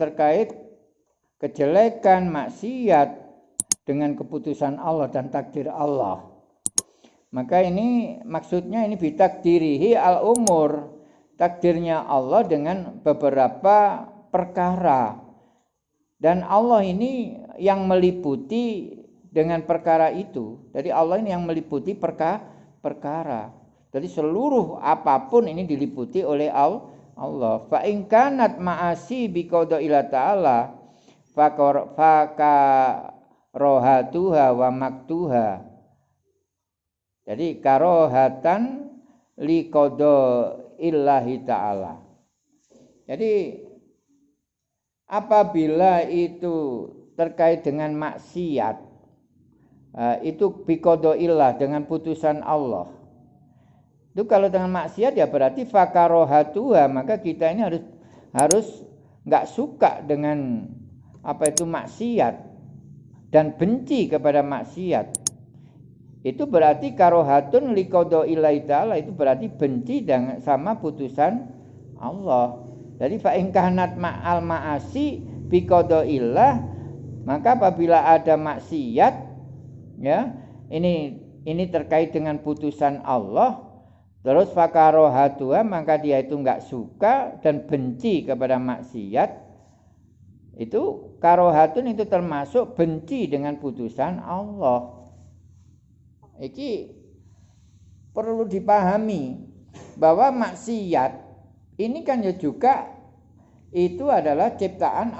terkait kejelekan maksiat dengan keputusan Allah dan takdir Allah. Maka ini maksudnya ini bitakdirihi al umur takdirnya Allah dengan beberapa perkara dan Allah ini yang meliputi dengan perkara itu. Jadi Allah ini yang meliputi perka perkara. Jadi seluruh apa pun ini diliputi oleh Allah. Fa in kanat ma'asi bi ila ta'ala faka rohatuha wa maktuha. Jadi karohatan li illahi ta'ala. Jadi apabila itu terkait dengan maksiat eh, itu bikodo illah dengan putusan Allah itu kalau dengan maksiat ya berarti fakarohatuha. Maka kita ini harus harus nggak suka dengan apa itu maksiat dan benci kepada maksiat. Itu berarti karohatun likodo ilai ta'ala itu berarti benci dengan sama putusan Allah. Jadi fa'ingkahnat ma'al ma'asi bikodo ilah maka apabila ada maksiat ya ini ini terkait dengan putusan Allah terus fakarohatua maka dia itu enggak suka dan benci kepada maksiat itu karohatun itu termasuk benci dengan putusan Allah Iki perlu dipahami bahwa maksiat ini kan ya juga itu adalah ciptaan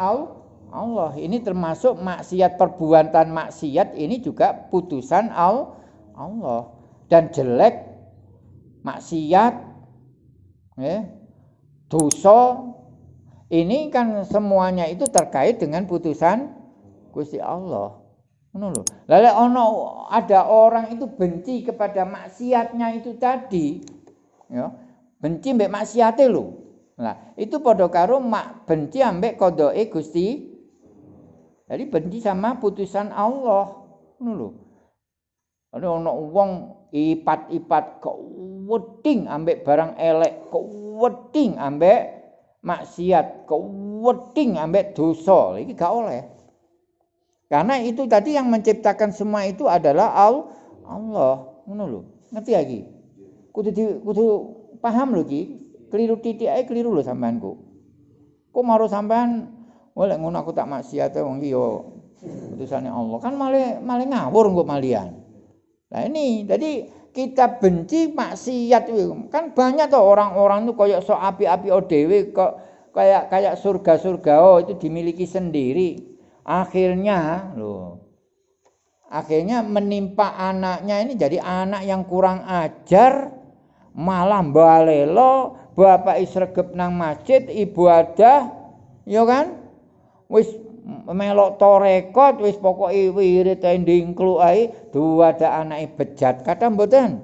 Allah. Ini termasuk maksiat perbuatan maksiat ini juga putusan Allah. Dan jelek maksiat ya, dosa ini kan semuanya itu terkait dengan putusan Gusti Allah. Lalu ono ada orang itu benci kepada maksiatnya itu tadi. Ya. Benci mbek maksiate lho. Nah, itu padha karo mak benci ambek kodoke Gusti. Jadi benci sama putusan Allah. Ngono lho. Ada ono wong ipat-ipat kok weding ambek barang elek, kok weding ambek maksiat, kok weding ambek dosa. Iki gak oleh. Karena itu tadi yang menciptakan semua itu adalah Allah. Ngono lho. Ngerti lagi? Kudu di, kudu paham lho Ki. Keliru titik ae keliru lho sampeanku. Kok maru sampean oleh ngono aku tak maksiat wong iki yo putusane Allah. Kan malah malah ngawur kok malian. Nah ini. Jadi kita benci maksiat kan banyak tuh orang-orang tuh kayak so api-api dhewe kok kayak kayak surga-surga oh itu dimiliki sendiri. Akhirnya loh. Akhirnya menimpa anaknya ini jadi anak yang kurang ajar malah balelo bapak isregep nang masjid ibu ada ya kan? Wis melok torekot wis pokok wirid ndingklu ae dua ada anak bejat. Kata mboten?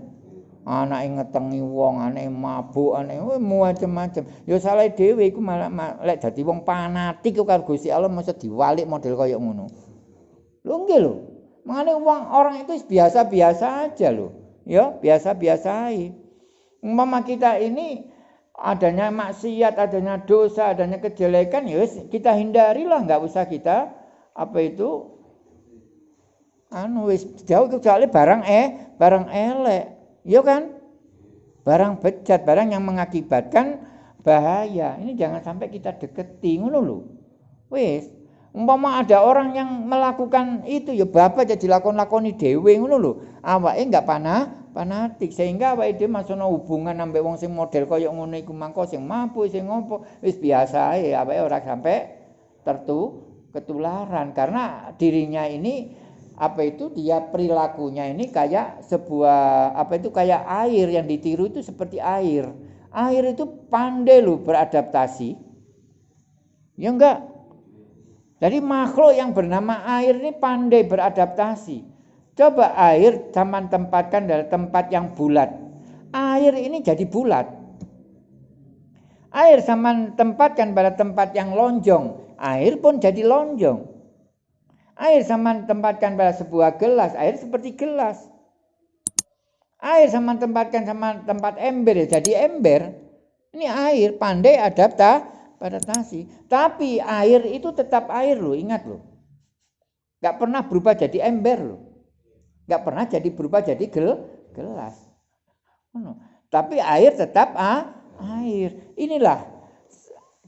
Anak ngetengi wong anak mabuk anak macam-macam ya salah dhewe iku malah lek dadi wong fanatik karo Gusti Allah mesti diwalik model kaya ngono? Lho nggih lho. Mangane wong orang itu biasa-biasa aja lho. Ya biasa-biasa aja umpama kita ini adanya maksiat adanya dosa adanya kejelekan ya kita hindarilah nggak usah kita apa itu anu wis jauh kecuali barang eh barang elek Iya kan? Barang bejat, barang yang mengakibatkan bahaya. Ini jangan sampai kita deketi ngono lho. Wis, umpama ada orang yang melakukan itu ya bapak jadi lakon-lakoni dhewe ngono lho. Awake enggak panah fanatik sehingga awake dhewe masono hubungan ambek wong sing model kaya ngono iku mangko sing mampu sing ngopo wis biasa ae awake ora sampai tertu ketularan karena dirinya ini apa itu dia perilakunya ini kayak sebuah apa itu kayak air yang ditiru itu seperti air. Air itu pandai loh beradaptasi. Ya enggak? Jadi makhluk yang bernama air ini pandai beradaptasi. Coba air zaman tempatkan dalam tempat yang bulat. Air ini jadi bulat. Air zaman tempatkan pada tempat yang lonjong. Air pun jadi lonjong. Air sama tempatkan pada sebuah gelas, air seperti gelas. Air sama tempatkan sama tempat ember jadi ember. Ini air pandai adapta, beradaptasi. Tapi air itu tetap air loh, ingat loh. Gak pernah berubah jadi ember loh. Gak pernah jadi berubah jadi gel, gelas. Tapi air tetap ah, air. Inilah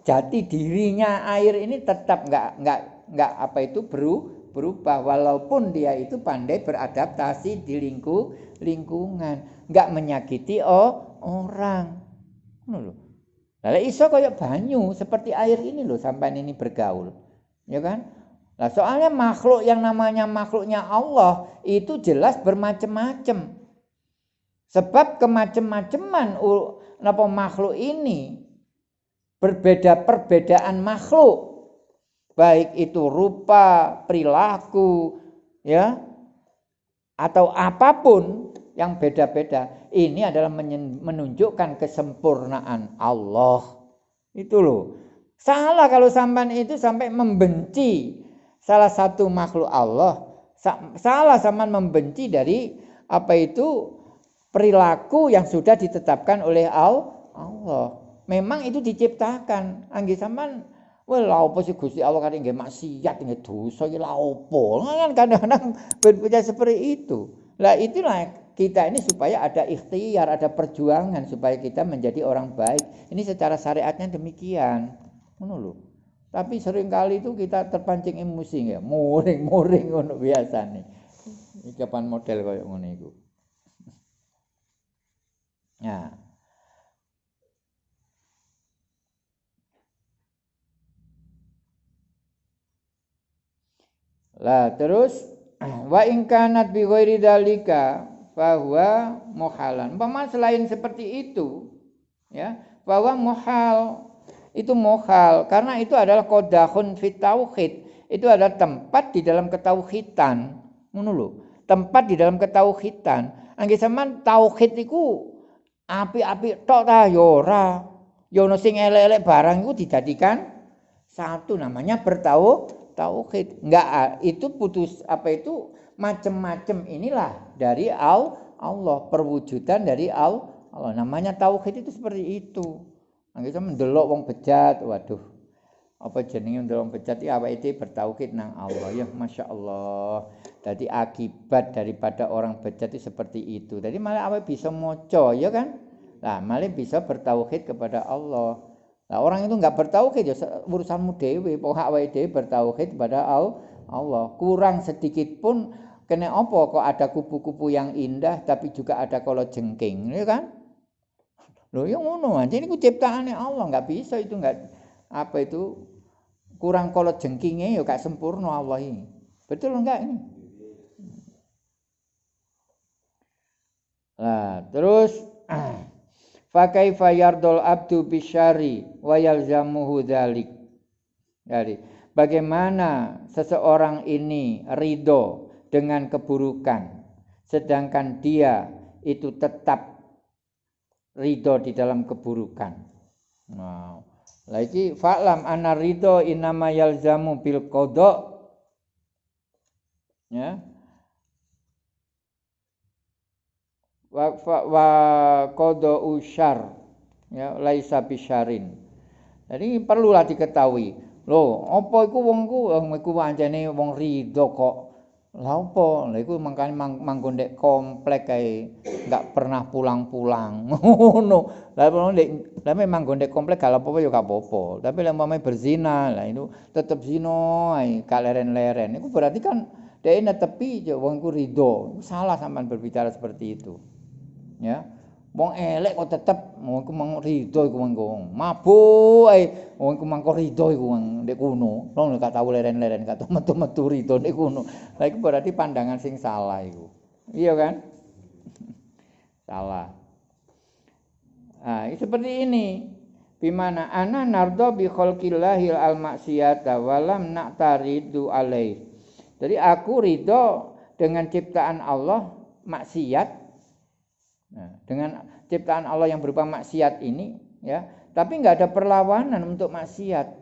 jati dirinya air ini tetap nggak nggak nggak apa itu beru, berubah walaupun dia itu pandai beradaptasi di lingku, lingkungan, nggak menyakiti oh, orang. Lalu iso kayak banyu seperti air ini loh sampai ini bergaul. Ya kan? Nah, soalnya makhluk yang namanya makhluknya Allah itu jelas bermacam-macam. Sebab kemacem-maceman napa makhluk ini berbeda perbedaan makhluk baik itu rupa, perilaku, ya, atau apa pun yang beda-beda. Ini adalah menunjukkan kesempurnaan Allah. Itu loh. Salah kalau sampai itu sampai membenci salah satu makhluk Allah. Salah sama membenci dari apa itu perilaku yang sudah ditetapkan oleh Allah. Memang itu diciptakan. Anggi sampean Wah, lha sih Gusti Allah kan nggih maksiat nggih dosa iki lha opo? Kan kadang-kadang berpikir seperti itu. Lah itulah kita ini supaya ada ikhtiar, ada perjuangan supaya kita menjadi orang baik. Ini secara syariatnya demikian. Lho. Tapi sering kali itu kita terpancing emosi ya, muring-muring ngono biasane. Iki kapan model koyo ngono iku. Nah, Lah terus wa in kanat bi ghairi dalika bahwa muhalan. Umpama selain seperti itu ya, bahwa muhal itu muhal karena itu adalah kodahun fit tauhid. Itu adalah tempat di dalam ketauhidan. Lho. Tempat di dalam ketauhidan. Angge sampean tauhid iku api-api tok ta ya ora. Ya ono sing elek-elek barang iku dijadikan satu namanya bertauhid tauhid. Enggak itu putus apa itu macam-macam inilah dari Allah, perwujudan dari Allah. Namanya tauhid itu seperti itu. Nah, mendelok wong bejat, waduh. Apa jenenge mendelok wong bejat ya apa itu bertauhid nang Allah ya Masya Allah. Jadi akibat daripada orang bejat itu seperti itu. Jadi malah apa bisa moco ya kan? Nah, malah bisa bertauhid kepada Allah. Nah, orang itu nggak bertauhid ya urusanmu dewi, pokok awake dhewe bertauhid kepada Allah. Kurang sedikit pun kena apa kok ada kupu-kupu yang indah tapi juga ada kalau jengking, ya kan? Loh, yang ngono aja ini ciptaannya Allah, nggak bisa itu nggak apa itu kurang kalau jengkingnya ya gak sempurna Allah ini. Betul enggak ini? Nah, terus Fakaifa yardul abdu bisyari wa yalzamuhu dzalik. Jadi, bagaimana seseorang ini ridho dengan keburukan sedangkan dia itu tetap ridho di dalam keburukan. Nah, lagi fa'lam anna ridho inama yalzamu bil qada. Ya, wa wa qada usyar ya laisa bisyarin. Jadi perlulah diketahui. Loh, apa iku wong ku iku pancene wong rido kok. Lah apa? Lah iku mangkane mang, manggon ndek komplek kae enggak pernah pulang-pulang. Ngono. Lah ndek lah memang gondek komplek gak apa-apa ya gak apa-apa. Tapi lek umpamane berzina, lah itu tetep zina ae, gak leren-leren. Iku berarti kan dia netepi wong ku rido. Salah sampean berbicara seperti itu. Ya. Wong elek kok tetep wong iku mang rido iku mangko. Mabuk ae. Wong iku mangko rido iku ndek kuno. Wong gak tau leren-leren gak tau metu-metu rido ndek kuno. Lha iku berarti pandangan sing salah iku. Iya kan? Salah. Ah seperti ini. Bimana ana nardo bi khalqillahil al maksiyata walam na'taridu alaih. Jadi aku ridho dengan ciptaan Allah maksiat Nah, dengan ciptaan Allah yang berupa maksiat ini, ya, tapi nggak ada perlawanan untuk maksiat.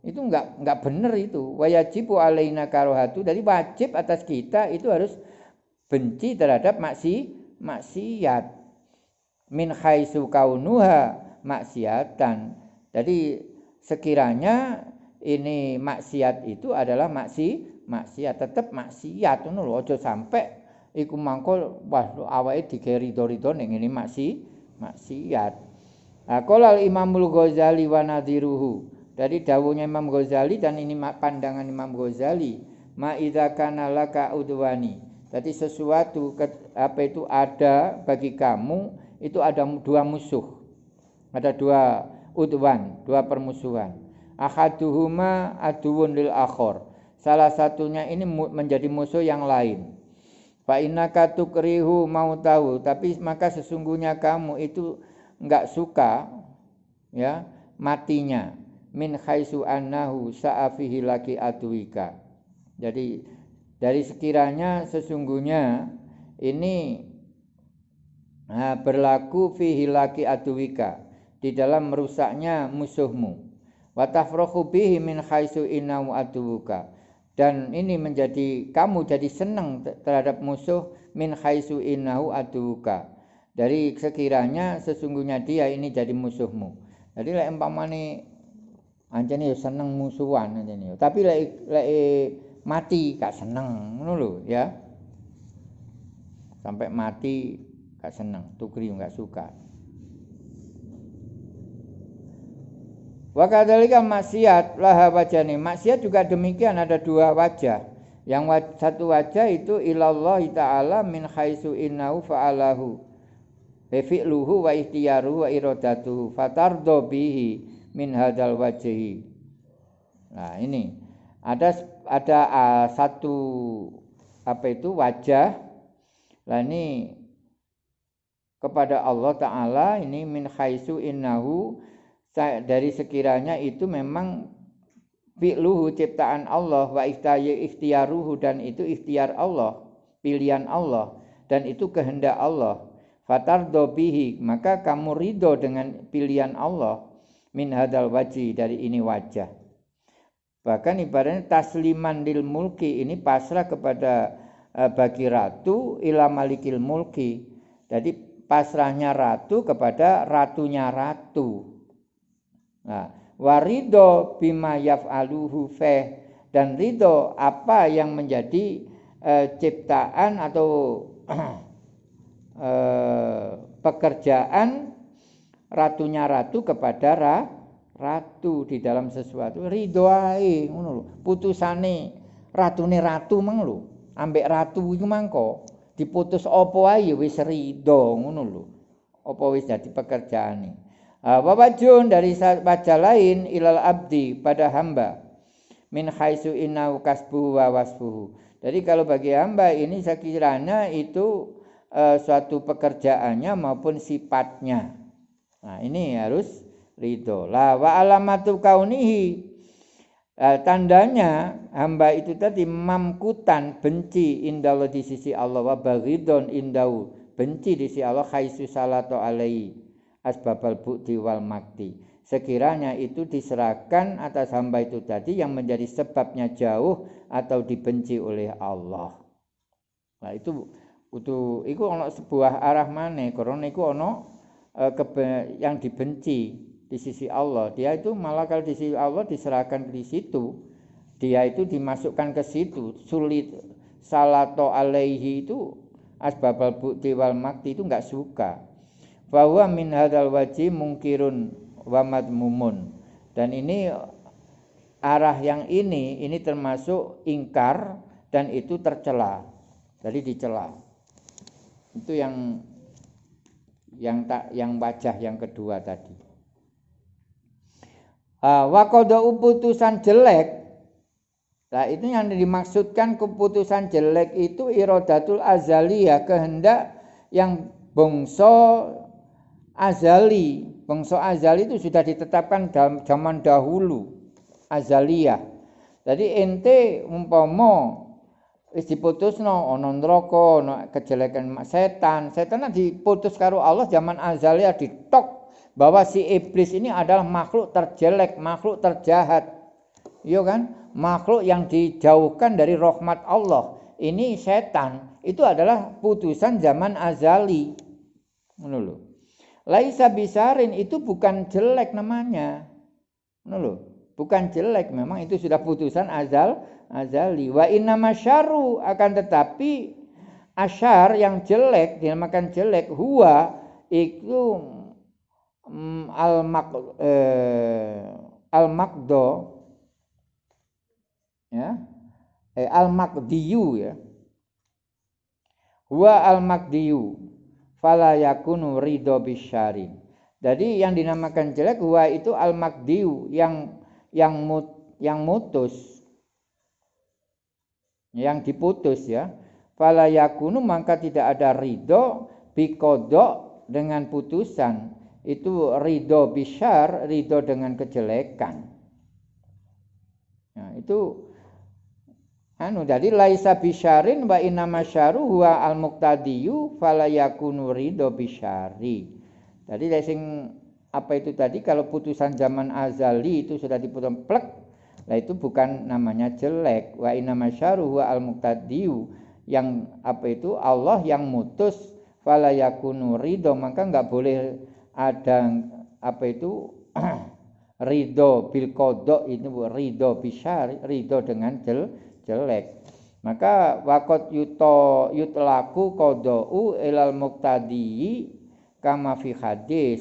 Itu nggak nggak benar itu. Wajibu alaina karohatu. Dari wajib atas kita itu harus benci terhadap maksi maksiat. Min khaisu kaunuha maksiatan. Jadi sekiranya ini maksiat itu adalah maksi maksiat tetap maksiat ngono aja sampai iku mangko wah awake digawe rido-rido ning ngene maksi maksiat. Nah, qala Imamul Ghazali wa nadhiruhu. Dari dawuhnya Imam Ghazali dan ini pandangan Imam Ghazali, ma idza kana laka udwani. Jadi sesuatu apa itu ada bagi kamu itu ada dua musuh. Ada dua udwan, dua permusuhan. Ahaduhuma aduun lil akhor. Salah satunya ini menjadi musuh yang lain. Fa innaka tukrihu mau tahu, tapi maka sesungguhnya kamu itu enggak suka ya matinya min khaisu annahu sa'afihi laki atuika. Jadi dari sekiranya sesungguhnya ini nah, berlaku fihi laki atuika di dalam merusaknya musuhmu. Wa tafrahu bihi min khaisu innahu atuwuka dan ini menjadi kamu jadi senang terhadap musuh min khaisu innahu aduka. Dari sekiranya sesungguhnya dia ini jadi musuhmu. Jadi lek umpamane anjene ya seneng musuhan anjene tapi lek lek mati gak seneng ngono lho ya. Sampai mati gak seneng tukri gak suka Wa kadzalika maksiat laha wajani. Maksiat juga demikian ada dua wajah. Yang satu wajah itu ilallah taala min khaisu innahu fa'alahu. Fi'luhu wa ihtiyaruhu wa iradatuhu fatardo bihi min hadal wajhi. Nah, ini ada ada uh, satu apa itu wajah. Lah ini kepada Allah taala ini min khaisu innahu dari sekiranya itu memang fi'luhu ciptaan Allah wa ikhtiyaruhu dan itu ikhtiar Allah, pilihan Allah dan itu kehendak Allah. Fatardo bihi, maka kamu ridho dengan pilihan Allah min hadal wajhi dari ini wajah. Bahkan ibaratnya tasliman lil mulki ini pasrah kepada uh, bagi ratu ila malikil mulki. Jadi pasrahnya ratu kepada ratunya ratu. Nah, warido bima yaf'aluhu feh dan ridho apa yang menjadi uh, ciptaan atau uh, pekerjaan ratunya ratu kepada ra, ratu di dalam sesuatu. Ridho ae ngono lho. Putusane ratune ratu mang lho. Ambek ratu iku mangko diputus apa ae wis ridho ngono lho. Apa wis dadi pekerjaane Ah, wajun dari baca lain ilal abdi pada hamba min khaisu innahu kasbuhu wa. Jadi kalau bagi hamba ini sekiranya itu uh, suatu pekerjaannya maupun sifatnya. Nah, ini harus ridho. La wa alamatu kaunihi uh, tandanya hamba itu tadi mamkutan benci indallah di sisi Allah wa baghidon indau benci di sisi Allah khaisu salatu alaihi asbabal bukti wal makti. Sekiranya itu diserahkan atas hamba itu tadi yang menjadi sebabnya jauh atau dibenci oleh Allah. Nah itu itu itu ono sebuah arah mana karena itu ono e, yang dibenci di sisi Allah. Dia itu malah kalau di sisi Allah diserahkan di situ, dia itu dimasukkan ke situ. Sulit salato alaihi itu asbabal bukti wal makti itu enggak suka bahwa min hadal wajib mungkirun wa madmumun. Dan ini arah yang ini ini termasuk ingkar dan itu tercela. Jadi dicela. Itu yang yang tak yang wajah yang kedua tadi. Uh, wakodo putusan jelek. Nah itu yang dimaksudkan keputusan jelek itu irodatul azaliyah kehendak yang bongso azali. Bangsa azali itu sudah ditetapkan dalam zaman dahulu. Azaliyah. Jadi ente umpama wis diputusno ana neraka, ana kejelekan setan. Setan diputus karo Allah zaman azaliyah ditok bahwa si iblis ini adalah makhluk terjelek, makhluk terjahat. Iya kan? Makhluk yang dijauhkan dari rahmat Allah. Ini setan. Itu adalah putusan zaman azali. Ngono Laisa bisarin itu bukan jelek namanya. Loh, bukan jelek, memang itu sudah putusan azal azali. Wa inna masyaru akan tetapi asyar yang jelek dinamakan jelek huwa itu mm, al mak eh, al ya eh, al makdiyu ya huwa al makdiyu fala yakunu ridho bisyarin. Jadi yang dinamakan jelek huwa itu al makdiyu yang yang mut, yang mutus. Yang diputus ya. Fala yakunu maka tidak ada ridho bikodok dengan putusan. Itu ridho bisyar ridho dengan kejelekan. Nah itu anu jadi laisa bisyarin wa inna masyaru huwa al muqtadiyu fala yakunu ridho bisyari jadi sing apa itu tadi kalau putusan zaman azali itu sudah diputus plek lah itu bukan namanya jelek. Wa inna masyaru huwa al muqtadiyu yang apa itu Allah yang mutus fala yakunu ridho maka nggak boleh ada apa itu ridho bil kodok itu ridho bisa ridho dengan jel, jelek. Maka wakot yuto yutlaku kodou ilal muktadi kama fi hadis.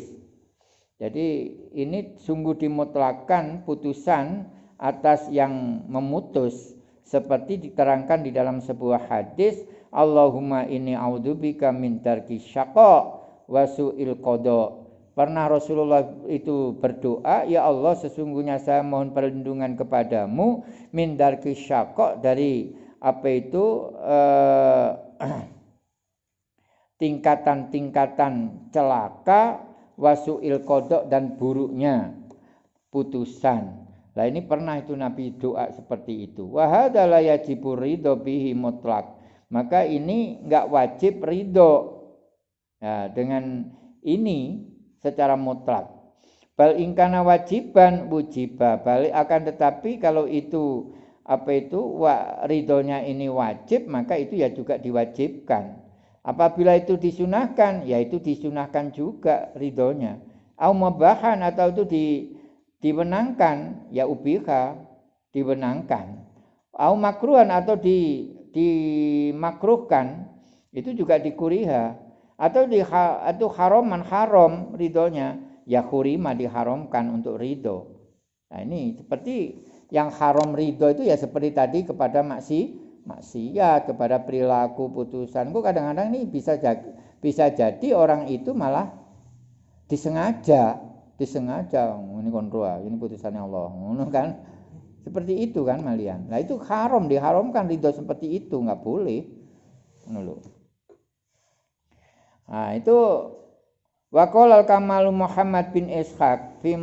Jadi ini sungguh dimutlakan putusan atas yang memutus seperti diterangkan di dalam sebuah hadis Allahumma inni a'udzubika min tarki syaqa wa pernah Rasulullah itu berdoa ya Allah sesungguhnya saya mohon perlindungan kepadamu min tarki syaqa dari apa itu eh, tingkatan-tingkatan celaka wasuil kodok dan buruknya putusan Nah ini pernah itu Nabi doa seperti itu. Wahada la yajibu ridho bihi mutlak. Maka ini nggak wajib ridho nah, dengan ini secara mutlak. Bal ingkana wajiban wujiba. Balik akan tetapi kalau itu apa itu wa, ridhonya ini wajib maka itu ya juga diwajibkan. Apabila itu disunahkan ya itu disunahkan juga ridhonya. Au mabahan atau itu di dimenangkan ya ubiha dimenangkan au makruhan atau di dimakruhkan itu juga dikuriha atau di atau haroman haram ridhonya. Ya hurima diharamkan untuk ridho. Nah ini seperti yang haram ridho itu ya seperti tadi kepada maksi maksiat kepada perilaku putusan kok kadang-kadang ini bisa jadi bisa jadi orang itu malah disengaja disengaja ini kontrol ini putusannya Allah. Ngono kan? Seperti itu kan malian. Nah itu haram diharamkan ridho seperti itu nggak boleh. Ngono nah itu Wakol al Kamalu Muhammad bin Ishaq fi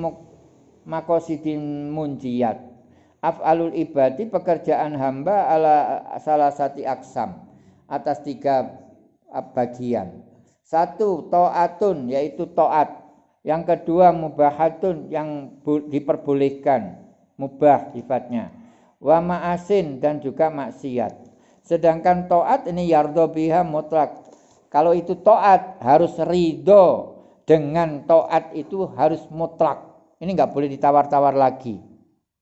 makosidin munjiyat af'alul ibadi pekerjaan hamba ala salah satu aksam atas tiga bagian satu to'atun yaitu to'at yang kedua mubahatun yang diperbolehkan, mubah sifatnya. Wa ma'asin dan juga maksiat. Sedangkan to'at ini yardo biha mutlak. Kalau itu to'at harus ridho. Dengan to'at itu harus mutlak. Ini nggak boleh ditawar-tawar lagi.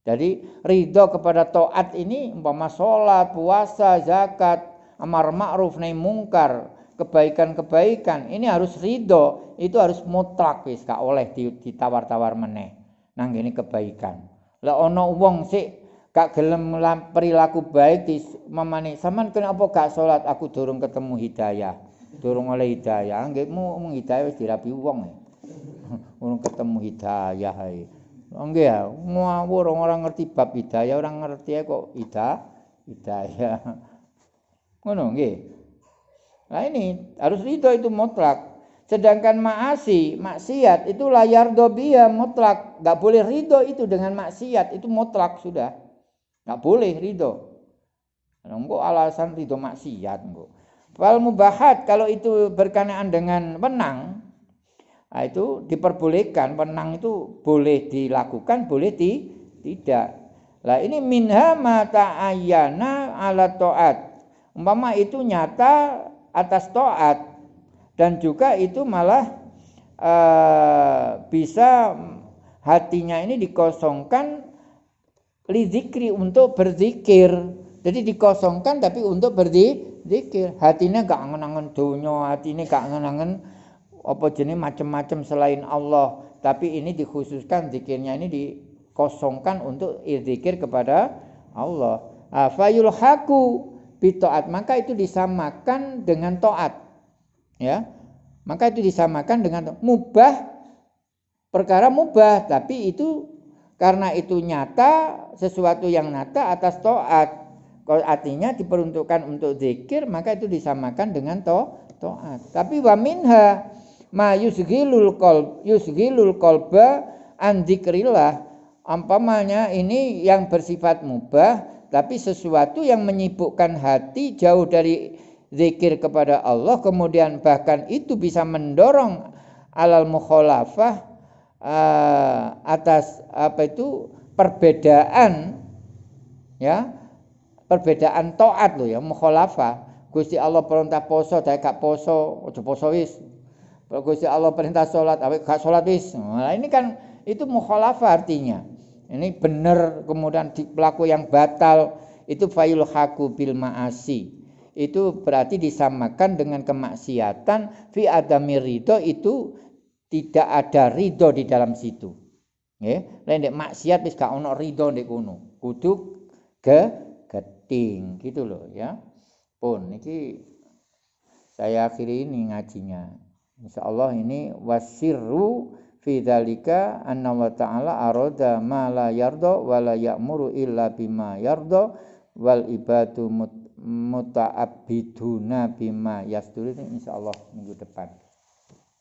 Jadi ridho kepada to'at ini umpama sholat, puasa, zakat, amar ma'ruf, nahi mungkar, kebaikan-kebaikan ini harus ridho. Itu harus mutlak wis gak oleh ditawar-tawar meneh. Nang ini kebaikan. Lah ono wong sik gak gelem perilaku baik di memani sampean kenapa gak salat aku durung ketemu hidayah durung oleh hidayah nggih mu hidayah wis dirapi wong urung ketemu hidayah ae nggih ya ngawur orang ngerti bab hidayah orang ngerti kok hidayah hidayah ngono nggih Nah ini harus ridho itu mutlak. Sedangkan maasi, maksiat itu layar dobia mutlak. Gak boleh ridho itu dengan maksiat itu mutlak sudah. Gak boleh ridho. Enggak alasan ridho maksiat enggak. Fal mubahat kalau itu berkenaan dengan menang, nah itu diperbolehkan. Menang itu boleh dilakukan, boleh di, tidak. Lah ini minha mata ayana ala toat. Umpama itu nyata atas taat dan juga itu malah uh, bisa hatinya ini dikosongkan lizikri untuk berzikir. Jadi dikosongkan tapi untuk berzikir. Hatinya gak angen-angen dunia, hatinya gak angen-angen apa jenis macam-macam selain Allah. Tapi ini dikhususkan zikirnya ini dikosongkan untuk zikir kepada Allah. Fayul haku bitoat maka itu disamakan dengan toat. Ya, maka itu disamakan dengan mubah perkara mubah tapi itu karena itu nyata sesuatu yang nyata atas toat kalau artinya diperuntukkan untuk zikir maka itu disamakan dengan to toat. Tapi wa minha ma yusghilul qalb yusghilul qalba an dzikrillah. Ini yang bersifat mubah tapi sesuatu yang menyibukkan hati jauh dari zikir kepada Allah kemudian bahkan itu bisa mendorong alal mukhalafah uh, atas apa itu perbedaan ya perbedaan taat loh ya mukhalafah. Gusti Allah perintah poso saya gak poso ojo poso wis. Gusti Allah perintah sholat awake gak sholat wis. Nah, ini kan itu mukhalafah artinya. Ini benar kemudian di pelaku yang batal itu fayul haku bil maasi. Itu berarti disamakan dengan kemaksiatan fi adami ridho itu tidak ada ridho di dalam situ. Nggih? Lain maksiat wis gak ono ridho ndek kono. Kudu ke geting gitu loh ya. Pun iki saya akhiri ini ngajinya. Insyaallah ini wasirru fi dzalika anna wa ta'ala arada ma la yarda wa la ya'muru illa bima yarda wal ibadu muta'abbiduna bima yasduru insyaallah minggu depan